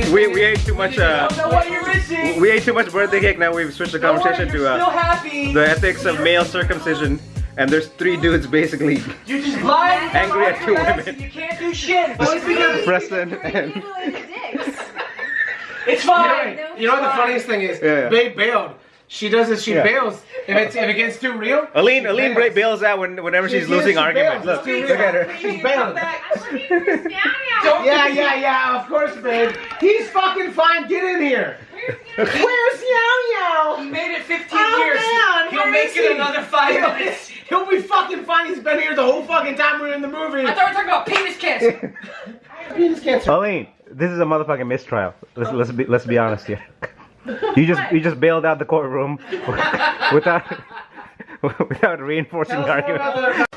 funny. We, we ate too much uh, know what we ate too much birthday cake. Now we've switched the conversation Don't worry, to you're still uh, happy. the ethics of male circumcision. And there's three dudes basically, You just lied. Angry at two women. You can't do shit. Boys because Preston and it's You know, fine. you know what the funniest thing is? Yeah, yeah. Babe bailed. She does this. She Yeah. bails if it's if it gets too real. Aline. she Aline bails. bails out when, whenever she's She- losing she arguments. bails. Look, look at her. She's bailing. Don't Yeah, yeah, yeah. Of course, babe. He's fucking fine. Get in here. Where's Yao He Yao? made it 15 Oh, years. man, He'll make is it he? another five He'll, minutes. he'll be fucking fine. He's been here the whole fucking time we were in the movie. I thought we were talking about penis cancer. Penis cancer. Aline, this is a motherfucking mistrial. Let's let's be let's be honest here. You just you just bailed out the courtroom without without reinforcing the Tell us more argument.